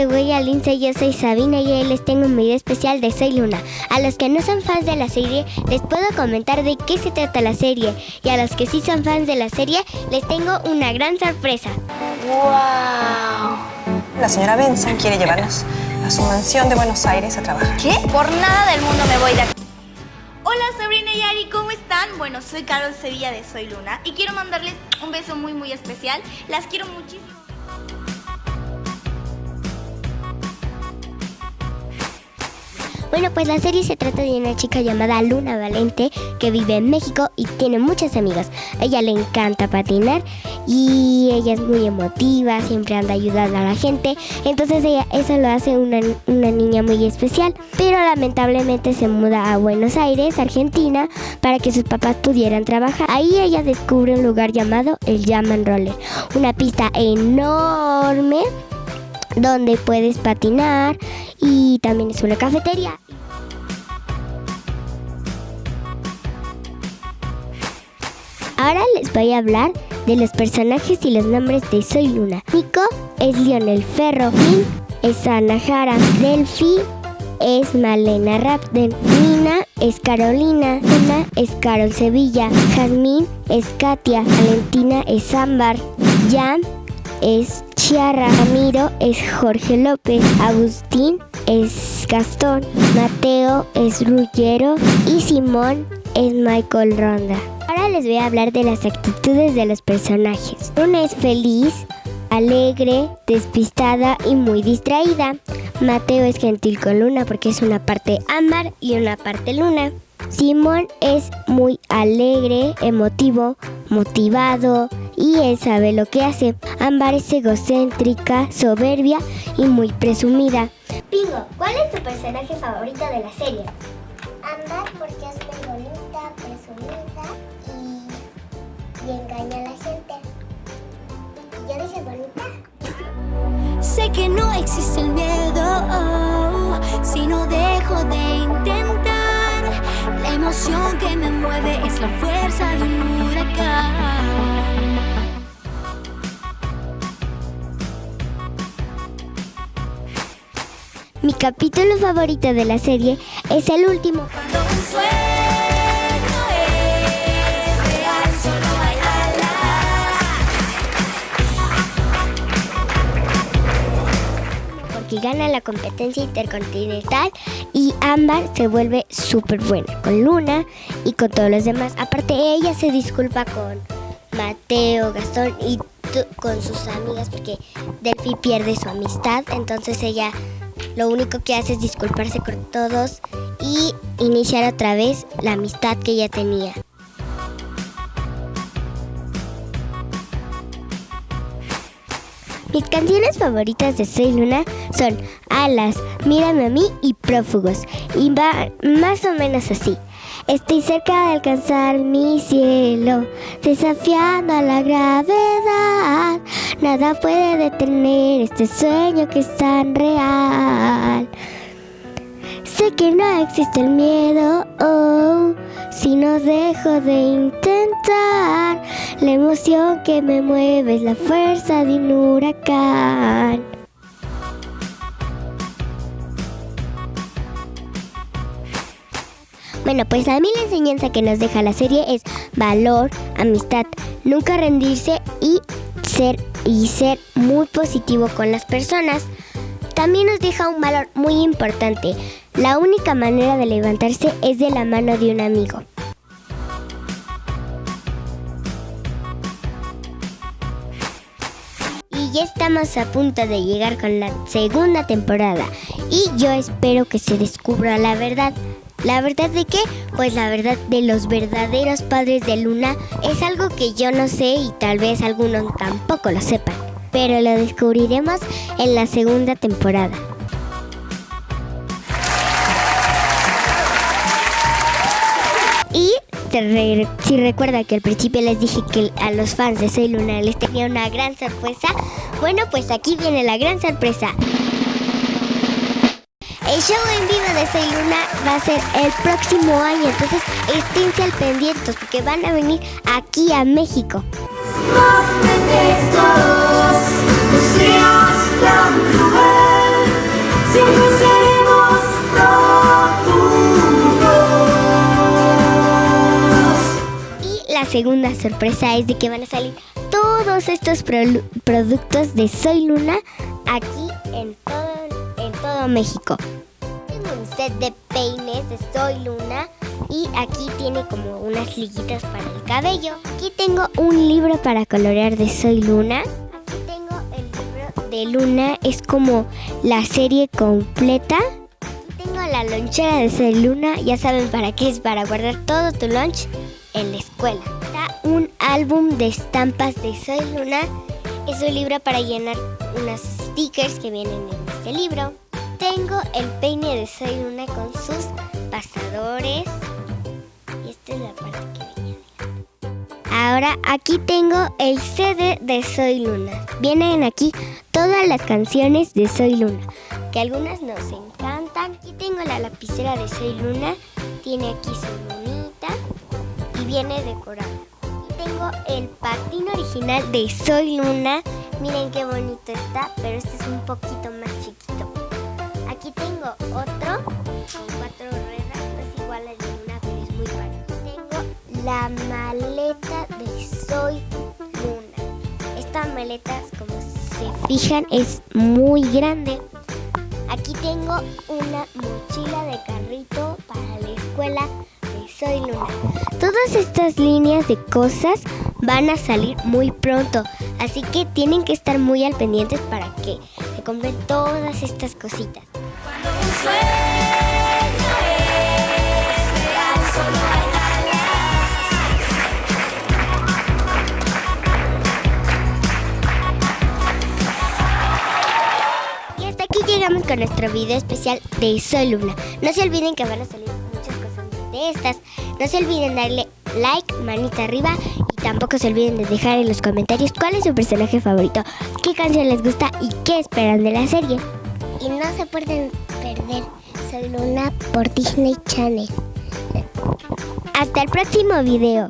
de Huella Lince, yo soy Sabina y hoy les tengo un video especial de Soy Luna. A los que no son fans de la serie, les puedo comentar de qué se trata la serie. Y a los que sí son fans de la serie, les tengo una gran sorpresa. ¡Wow! La señora Benson quiere llevarnos a su mansión de Buenos Aires a trabajar. ¿Qué? Por nada del mundo me voy de aquí. Hola Sabrina y Ari, ¿cómo están? Bueno, soy Carol Sevilla de Soy Luna y quiero mandarles un beso muy muy especial. Las quiero muchísimo. Bueno, pues la serie se trata de una chica llamada Luna Valente que vive en México y tiene muchas amigas. A ella le encanta patinar y ella es muy emotiva, siempre anda ayudando a la gente. Entonces ella, eso lo hace una, una niña muy especial. Pero lamentablemente se muda a Buenos Aires, Argentina, para que sus papás pudieran trabajar. Ahí ella descubre un lugar llamado el Jaman Roller, una pista enorme donde puedes patinar y también es una cafetería. Ahora les voy a hablar de los personajes y los nombres de Soy Luna. Nico es Lionel Ferro, Min es Ana Jara, Delphi es Malena Rapden, Nina es Carolina, Luna es Carol Sevilla, Jazmín es Katia, Valentina es Ámbar, Jan es Chiara, Ramiro es Jorge López, Agustín es Gastón, Mateo es Ruggero y Simón es Michael Ronda. Ahora les voy a hablar de las actitudes de los personajes. Una es feliz, alegre, despistada y muy distraída. Mateo es gentil con Luna porque es una parte ámbar y una parte luna. Simón es muy alegre, emotivo, motivado y él sabe lo que hace. Ámbar es egocéntrica, soberbia y muy presumida. Pingo, ¿cuál es tu personaje favorito de la serie? Ámbar porque es muy bonita, presumida y, y engaña a la gente. ¿Y yo dije bonita? Sé que no existe mueve es la fuerza de un huracán. Mi capítulo favorito de la serie es el último. Cuando un sueño porque gana la competencia intercontinental y Ámbar se vuelve súper buena con Luna y con todos los demás. Aparte ella se disculpa con Mateo, Gastón y con sus amigas porque Delphi pierde su amistad, entonces ella lo único que hace es disculparse con todos y iniciar otra vez la amistad que ella tenía. Mis canciones favoritas de Soy Luna son Alas, Mírame a mí y Prófugos. Y va más o menos así. Estoy cerca de alcanzar mi cielo, desafiando a la gravedad. Nada puede detener este sueño que es tan real. Sé que no existe el miedo, oh, si no dejo de intentar. La emoción que me mueve es la fuerza de un huracán. Bueno, pues a mí la enseñanza que nos deja la serie es valor, amistad, nunca rendirse y ser y ser muy positivo con las personas. También nos deja un valor muy importante. La única manera de levantarse es de la mano de un amigo. Y ya estamos a punto de llegar con la segunda temporada. Y yo espero que se descubra la verdad. ¿La verdad de qué? Pues la verdad de los verdaderos padres de Luna es algo que yo no sé y tal vez algunos tampoco lo sepan. Pero lo descubriremos en la segunda temporada. Si recuerda que al principio les dije que a los fans de Soy Luna les tenía una gran sorpresa, bueno pues aquí viene la gran sorpresa. El show en vivo de Soy Luna va a ser el próximo año, entonces esténse al pendientes porque van a venir aquí a México. Más detestos, segunda sorpresa es de que van a salir todos estos pro- productos de Soy Luna aquí en todo, en todo México. Tengo un set de peines de Soy Luna y aquí tiene como unas liguitas para el cabello. Aquí tengo un libro para colorear de Soy Luna. Aquí tengo el libro de Luna, es como la serie completa. Aquí tengo la lonchera de Soy Luna, ya saben para qué es, para guardar todo tu lunch en la escuela. Álbum de estampas de Soy Luna. Es un libro para llenar unos stickers que vienen en este libro. Tengo el peine de Soy Luna con sus pasadores. Y esta es la parte que venía. Ahora aquí tengo el CD de Soy Luna. Vienen aquí todas las canciones de Soy Luna, que algunas nos encantan. Aquí tengo la lapicera de Soy Luna. Tiene aquí su lunita y viene decorada. Tengo el patín original de Soy Luna. Miren qué bonito está, pero este es un poquito más chiquito. Aquí tengo otro con cuatro ruedas, es igual al de Luna, pero es muy raro. Tengo la maleta de Soy Luna. Esta maleta, como se fijan, es muy grande. Aquí tengo una mochila de carrito para la escuela Soy Luna. Todas estas líneas de cosas van a salir muy pronto, así que tienen que estar muy al pendientes para que se compren todas estas cositas. Un sueño es real, solo hay Y hasta aquí llegamos con nuestro video especial de Soy Luna. No se olviden que van a salir estas. No se olviden darle like, manita arriba y tampoco se olviden de dejar en los comentarios cuál es su personaje favorito, qué canción les gusta y qué esperan de la serie. Y no se pueden perder Soy Luna por Disney Channel. Hasta el próximo video.